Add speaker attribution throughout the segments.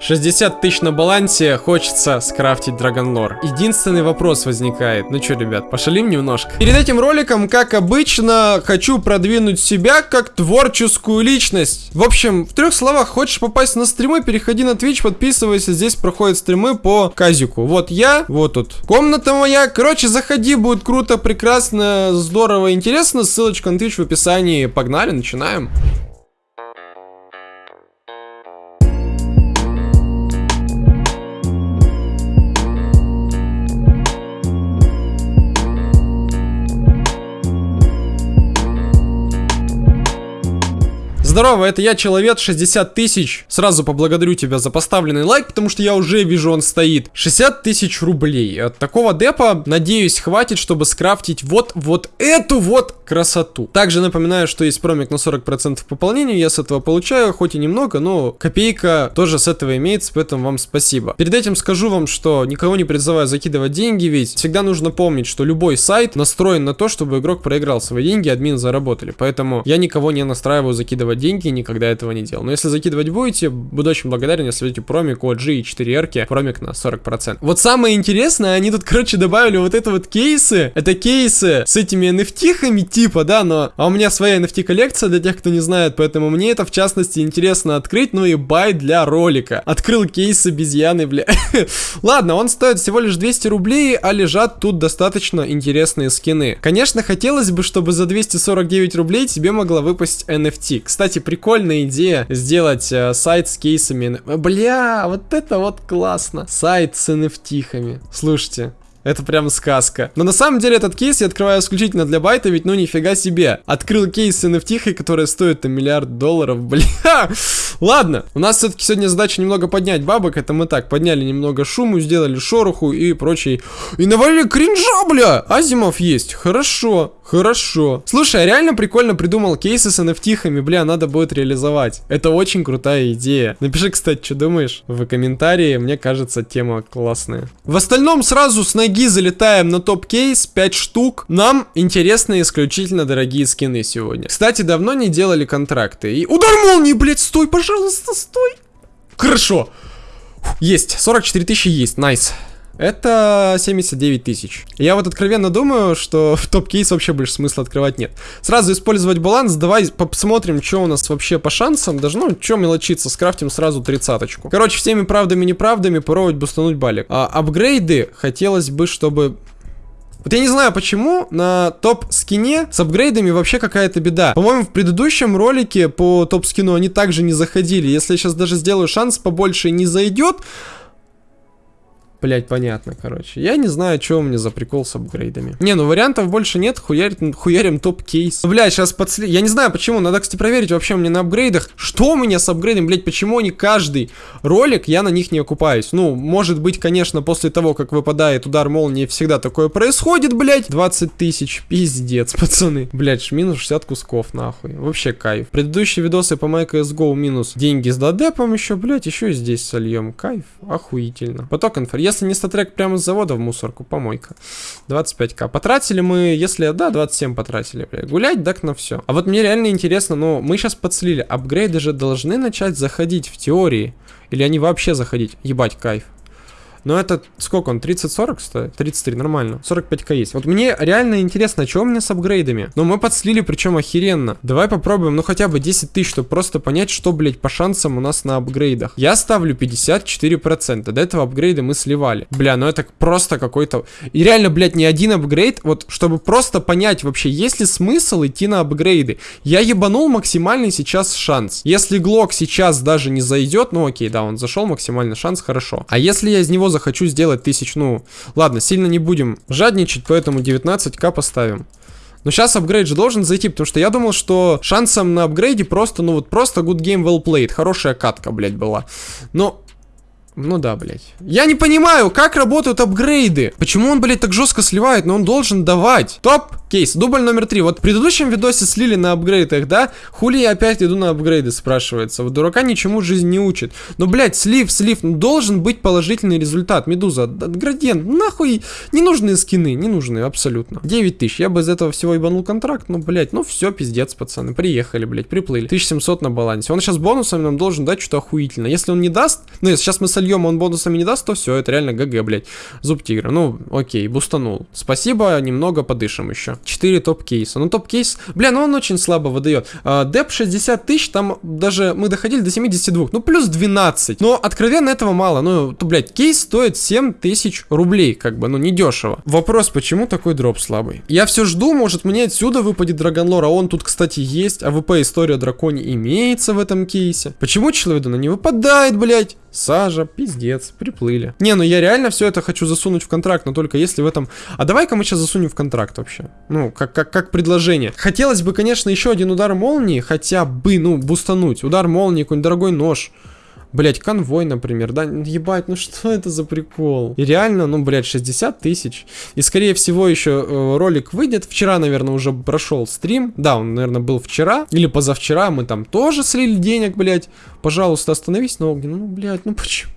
Speaker 1: 60 тысяч на балансе, хочется скрафтить Драгонлор. Единственный вопрос возникает. Ну что, ребят, пошалим немножко. Перед этим роликом, как обычно, хочу продвинуть себя как творческую личность. В общем, в трех словах, хочешь попасть на стримы, переходи на Twitch, подписывайся, здесь проходят стримы по казику. Вот я, вот тут. Комната моя. Короче, заходи, будет круто, прекрасно, здорово, интересно. Ссылочка на Twitch в описании. Погнали, начинаем. Здорово, это я, Человек, 60 тысяч. Сразу поблагодарю тебя за поставленный лайк, потому что я уже вижу, он стоит. 60 тысяч рублей. От такого депа, надеюсь, хватит, чтобы скрафтить вот, вот эту вот красоту. Также напоминаю, что есть промик на 40% пополнения, я с этого получаю, хоть и немного, но копейка тоже с этого имеется, поэтому вам спасибо. Перед этим скажу вам, что никого не призываю закидывать деньги, ведь всегда нужно помнить, что любой сайт настроен на то, чтобы игрок проиграл свои деньги, админ заработали. Поэтому я никого не настраиваю закидывать деньги, никогда этого не делал. Но если закидывать будете, буду очень благодарен, если ведете промик от G и 4 R, промик на 40%. Вот самое интересное, они тут, короче, добавили вот это вот кейсы. Это кейсы с этими NFT-хами типа, да, но... А у меня своя NFT-коллекция для тех, кто не знает, поэтому мне это, в частности, интересно открыть, ну и бай для ролика. Открыл кейс обезьяны, бля. Ладно, он стоит всего лишь 200 рублей, а лежат тут достаточно интересные скины. Конечно, хотелось бы, чтобы за 249 рублей тебе могла выпасть NFT. Кстати, прикольная идея сделать э, сайт с кейсами. Бля, вот это вот классно. Сайт с NFT-хами. Слушайте, это прям сказка. Но на самом деле этот кейс я открываю исключительно для байта, ведь ну нифига себе. Открыл кейс с NFT, который стоит там миллиард долларов, бля. Ладно, у нас все-таки сегодня задача немного поднять бабок, это мы так, подняли немного шуму, сделали шороху и прочий. И навалили кринжа, бля! Азимов есть, хорошо, хорошо. Слушай, я реально прикольно придумал кейсы с NFT-шками, бля, надо будет реализовать. Это очень крутая идея. Напиши, кстати, что думаешь в комментарии, мне кажется, тема классная. В остальном сразу с ноги залетаем на топ-кейс, 5 штук. Нам интересны исключительно дорогие скины сегодня. Кстати, давно не делали контракты. И удар молнии, блядь, стой, пожалуйста стой. Хорошо. Есть, 44 тысячи есть, найс. Это 79 тысяч. Я вот откровенно думаю, что в топ-кейс вообще больше смысла открывать нет. Сразу использовать баланс, давай посмотрим, что у нас вообще по шансам. Даже, ну, что мелочиться, скрафтим сразу тридцаточку. Короче, всеми правдами и неправдами попробовать бустануть балик. А, апгрейды хотелось бы, чтобы вот я не знаю, почему на топ-скине с апгрейдами вообще какая-то беда. По-моему, в предыдущем ролике по топ-скину они также не заходили. Если я сейчас даже сделаю шанс побольше не зайдет, Блять, понятно, короче. Я не знаю, что у меня за прикол с апгрейдами. Не, ну вариантов больше нет, хуярим, хуярим топ-кейс. Ну, сейчас подсли... Я не знаю, почему, надо, кстати, проверить вообще мне на апгрейдах. Что у меня с апгрейдом, блядь, почему они каждый ролик, я на них не окупаюсь. Ну, может быть, конечно, после того, как выпадает удар молнии, всегда такое происходит, блядь. 20 тысяч, пиздец, пацаны. Блядь, минус 60 кусков, нахуй. Вообще кайф. Предыдущие видосы по MyCSGO минус деньги с додепом еще, блядь, еще и здесь сольем. Кайф, охуительно. Поток инфор если не StatTrak прямо с завода в мусорку, помойка. 25к. Потратили мы, если, да, 27 потратили, бля. Гулять, так на все. А вот мне реально интересно, ну, мы сейчас подслили, апгрейды же должны начать заходить в теории. Или они вообще заходить? Ебать, кайф. Но это сколько он? 30-40 стоит? 33, нормально. 45к есть. Вот мне реально интересно, что у меня с апгрейдами? Но мы подслили, причем охеренно. Давай попробуем, ну хотя бы 10 тысяч, чтобы просто понять, что, блядь, по шансам у нас на апгрейдах. Я ставлю 54%. До этого апгрейда мы сливали. Бля, ну это просто какой-то... И реально, блядь, не один апгрейд, вот чтобы просто понять вообще, есть ли смысл идти на апгрейды. Я ебанул максимальный сейчас шанс. Если Глок сейчас даже не зайдет, ну окей, да, он зашел, максимальный шанс, хорошо. А если я из него захочу сделать тысяч, ну, ладно, сильно не будем жадничать, поэтому 19к поставим. Но сейчас апгрейд же должен зайти, потому что я думал, что шансом на апгрейде просто, ну вот просто good game well played. Хорошая катка, блядь, была. Но... Ну да, блядь. Я не понимаю, как работают апгрейды. Почему он, блядь, так жестко сливает, но он должен давать. Топ Кейс. Дубль номер три. Вот в предыдущем видосе слили на апгрейдах, да? Хули я опять иду на апгрейды, спрашивается. Вот дурака ничему жизнь не учит. Но, блядь, слив, слив. Ну, должен быть положительный результат. Медуза, градиент, нахуй не нужные скины, не нужные абсолютно. 9 тысяч. Я бы из этого всего ебанул контракт. Ну, блядь, ну все, пиздец, пацаны. Приехали, блядь, приплыли. 1700 на балансе. Он сейчас бонусами нам должен дать что-то охуительно. Если он не даст, ну, если сейчас мы сольем, он бонусами не даст, то все, это реально ГГ, блядь. Зуб тигра. Ну, окей, бустанул. Спасибо, немного подышим еще. 4 топ-кейса. Ну, топ-кейс, бля, ну он очень слабо выдает. А, деп 60 тысяч, там даже мы доходили до 72. Ну, плюс 12. Но откровенно этого мало. Ну, то, блядь, кейс стоит 7 тысяч рублей, как бы, ну, не дешево. Вопрос, почему такой дроп слабый? Я все жду, может мне отсюда выпадет Dragon Lore, а он тут, кстати, есть. АВП история о драконе имеется в этом кейсе. Почему Человедона не выпадает, блядь? Сажа, пиздец, приплыли. Не, ну я реально все это хочу засунуть в контракт, но только если в этом... А давай-ка мы сейчас засунем в контракт вообще. Ну, как, как, как предложение. Хотелось бы, конечно, еще один удар молнии, хотя бы, ну, бустануть. Удар молнии, какой-нибудь дорогой нож. Блять, конвой, например, да, ебать, ну что это за прикол? И реально, ну, блять, 60 тысяч. И, скорее всего, еще э, ролик выйдет. Вчера, наверное, уже прошел стрим. Да, он, наверное, был вчера. Или позавчера. Мы там тоже слили денег, блять. Пожалуйста, остановись на огне. Ну, блять, ну почему?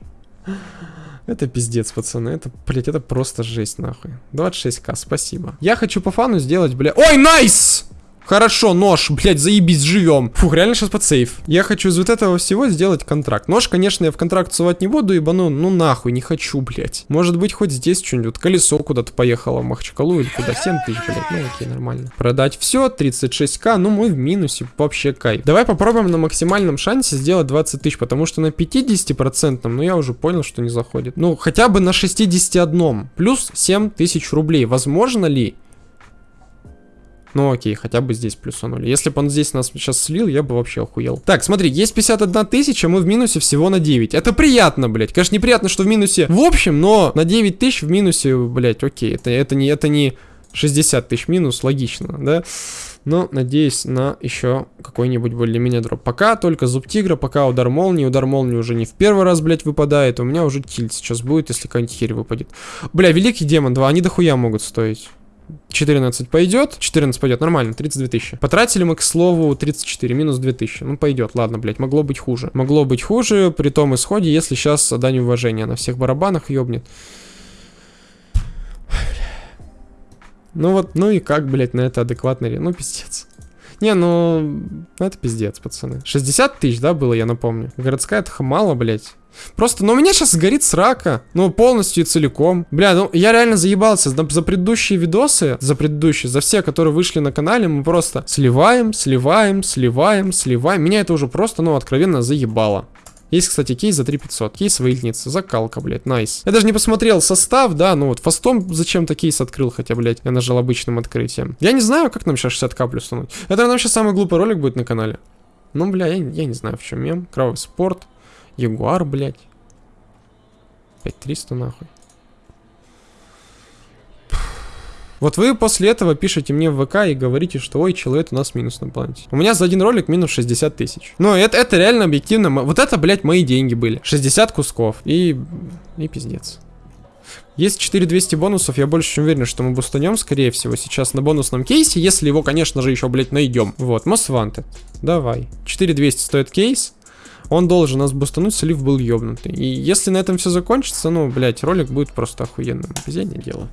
Speaker 1: Это пиздец, пацаны. Это, блять, это просто жесть, нахуй. 26к, спасибо. Я хочу по фану сделать, блядь. Ой, найс! Хорошо, нож, блядь, заебись, живем. Фух, реально сейчас под сейф. Я хочу из вот этого всего сделать контракт. Нож, конечно, я в контракт сувать не буду, ибо ну, ну нахуй, не хочу, блядь. Может быть, хоть здесь что-нибудь. Колесо куда-то поехало в Махчкалу или куда. 7 тысяч, блядь, ну окей, нормально. Продать все, 36к, ну мы в минусе, вообще кайф. Давай попробуем на максимальном шансе сделать 20 тысяч, потому что на 50%, ну я уже понял, что не заходит. Ну, хотя бы на 61. Плюс 7 тысяч рублей. Возможно ли? Ну окей, хотя бы здесь плюсанули. Если бы он здесь нас сейчас слил, я бы вообще охуел. Так, смотри, есть 51 тысяча, мы в минусе всего на 9. Это приятно, блядь. Конечно, неприятно, что в минусе в общем, но на 9 тысяч в минусе, блядь, окей. Это, это, не, это не 60 тысяч минус, логично, да? Но надеюсь на еще какой-нибудь более-менее дроп. Пока только зуб тигра, пока удар молнии. Удар молнии уже не в первый раз, блядь, выпадает. У меня уже тильт сейчас будет, если какая-нибудь херь выпадет. Бля, великий демон 2, они дохуя могут стоить. 14 пойдет, 14 пойдет, нормально, 32 тысячи. Потратили мы, к слову, 34, минус 2000. Ну, пойдет, ладно, блядь, могло быть хуже. Могло быть хуже при том исходе, если сейчас дань уважения на всех барабанах ёбнет. Ну вот, ну и как, блядь, на это адекватно? Ну, пиздец. Не, ну, ну, это пиздец, пацаны. 60 тысяч, да, было, я напомню. Городская это мало, блядь. Просто, ну, у меня сейчас сгорит срака. Ну, полностью и целиком. Бля, ну, я реально заебался. За, за предыдущие видосы, за предыдущие, за все, которые вышли на канале, мы просто сливаем, сливаем, сливаем, сливаем. Меня это уже просто, ну, откровенно заебало. Есть, кстати, кейс за 3500. Кейс выльница. Закалка, блядь, найс. Я даже не посмотрел состав, да, ну вот фастом зачем-то кейс открыл, хотя, блядь, я нажал обычным открытием. Я не знаю, как нам сейчас 60к плюс тянуть. Это нам сейчас самый глупый ролик будет на канале. Ну, бля, я, я не знаю, в чем мем. Кровавый спорт. Ягуар, блядь. 5300 нахуй. Вот вы после этого пишете мне в ВК и говорите, что ой, человек у нас минус на планете. У меня за один ролик минус 60 тысяч. Ну, это, это реально объективно. Вот это, блядь, мои деньги были. 60 кусков. И... И пиздец. Есть 4200 бонусов, я больше чем уверен, что мы бустанем, скорее всего, сейчас на бонусном кейсе, если его, конечно же, еще, блядь, найдем. Вот, Most Wanted. Давай. 4200 стоит кейс. Он должен нас бустануть, слив был ёбнутый. И если на этом все закончится, ну, блядь, ролик будет просто охуенным. Везение дело.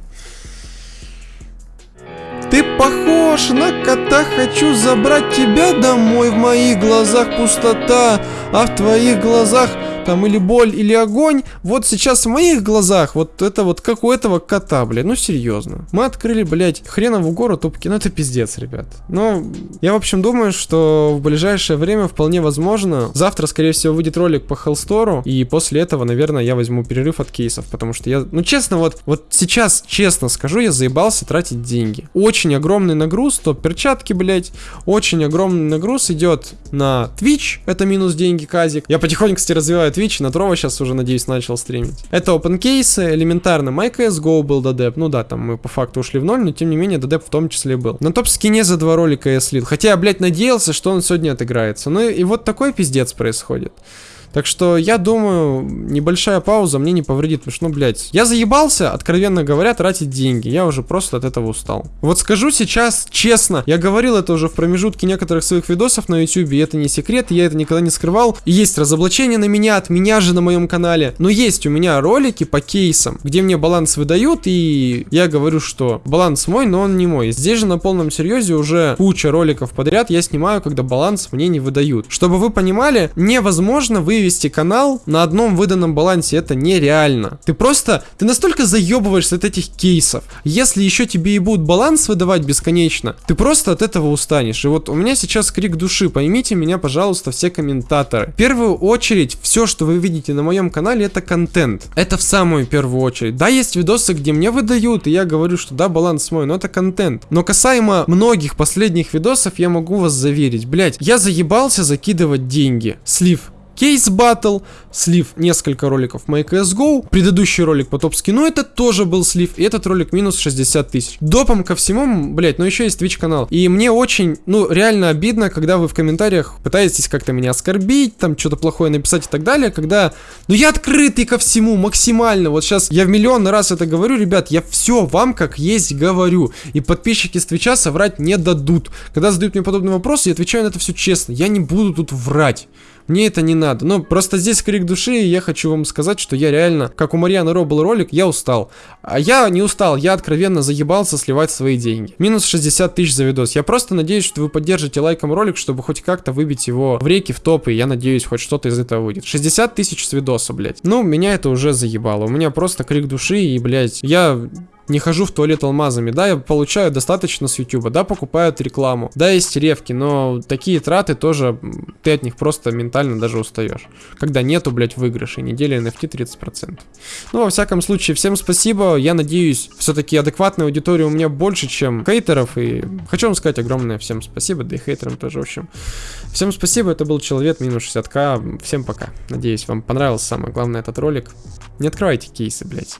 Speaker 1: Ты похож на кота, хочу забрать тебя домой. В моих глазах пустота, а в твоих глазах там или боль, или огонь. Вот сейчас в моих глазах вот это вот как у этого кота, блядь, ну серьезно. Мы открыли, блядь, хренову гору тупки, ну это пиздец, ребят. Но я, в общем, думаю, что в ближайшее время вполне возможно. Завтра, скорее всего, выйдет ролик по Хеллстору, и после этого, наверное, я возьму перерыв от кейсов, потому что я, ну честно, вот, вот сейчас, честно скажу, я заебался тратить деньги. Очень огромный нагруз, то перчатки, блядь, очень огромный нагруз идет на Twitch, это минус деньги, казик. Я потихоньку, кстати, развиваю Twitch, на Трова сейчас уже, надеюсь, начал стримить. Это open кейсы, элементарно. MyCSGO был додеп. Ну да, там мы по факту ушли в ноль, но тем не менее додеп в том числе был. На топ-скине за два ролика я слил. Хотя я, блядь, надеялся, что он сегодня отыграется. Ну и вот такой пиздец происходит. Так что я думаю, небольшая пауза мне не повредит, потому что, ну, блядь, я заебался, откровенно говоря, тратить деньги. Я уже просто от этого устал. Вот скажу сейчас честно, я говорил это уже в промежутке некоторых своих видосов на YouTube, и это не секрет, я это никогда не скрывал. Есть разоблачение на меня, от меня же на моем канале. Но есть у меня ролики по кейсам, где мне баланс выдают, и я говорю, что баланс мой, но он не мой. Здесь же на полном серьезе уже куча роликов подряд я снимаю, когда баланс мне не выдают. Чтобы вы понимали, невозможно вывести канал на одном выданном балансе, это нереально. Ты просто, ты настолько заебываешься от этих кейсов. Если еще тебе и будут баланс выдавать бесконечно, ты просто от этого устанешь. И вот у меня сейчас крик души, поймите меня, пожалуйста, все комментаторы. В первую очередь, все, что вы видите на моем канале, это контент. Это в самую первую очередь. Да, есть видосы, где мне выдают, и я говорю, что да, баланс мой, но это контент. Но касаемо многих последних видосов, я могу вас заверить, блять, я заебался закидывать деньги. Слив Кейс Батл, слив несколько роликов MyCSGO, предыдущий ролик по топ-скину, это тоже был слив, и этот ролик минус 60 тысяч. Допом ко всему, блять, но еще есть Twitch канал. И мне очень, ну, реально обидно, когда вы в комментариях пытаетесь как-то меня оскорбить, там что-то плохое написать и так далее, когда, ну я открытый ко всему максимально, вот сейчас я в миллион раз это говорю, ребят, я все вам как есть говорю, и подписчики с Твича соврать не дадут. Когда задают мне подобные вопросы, я отвечаю на это все честно, я не буду тут врать. Мне это не надо. Ну, просто здесь крик души, и я хочу вам сказать, что я реально, как у Марьяны Ро был ролик, я устал. А я не устал, я откровенно заебался сливать свои деньги. Минус 60 тысяч за видос. Я просто надеюсь, что вы поддержите лайком ролик, чтобы хоть как-то выбить его в реки, в топы, я надеюсь, хоть что-то из этого выйдет. 60 тысяч с видоса, блядь. Ну, меня это уже заебало. У меня просто крик души, и, блядь, я не хожу в туалет алмазами. Да, я получаю достаточно с YouTube, да, покупают рекламу, да, есть ревки, но такие траты тоже, ты от них просто ментально даже устаешь. Когда нету, блядь, выигрышей, недели NFT 30%. Ну, во всяком случае, всем спасибо, я надеюсь, все-таки адекватная аудитория у меня больше, чем хейтеров, и хочу вам сказать огромное всем спасибо, да и хейтерам тоже, в общем. Всем спасибо, это был Человек минус 60к, всем пока. Надеюсь, вам понравился самое главное этот ролик. Не открывайте кейсы, блядь.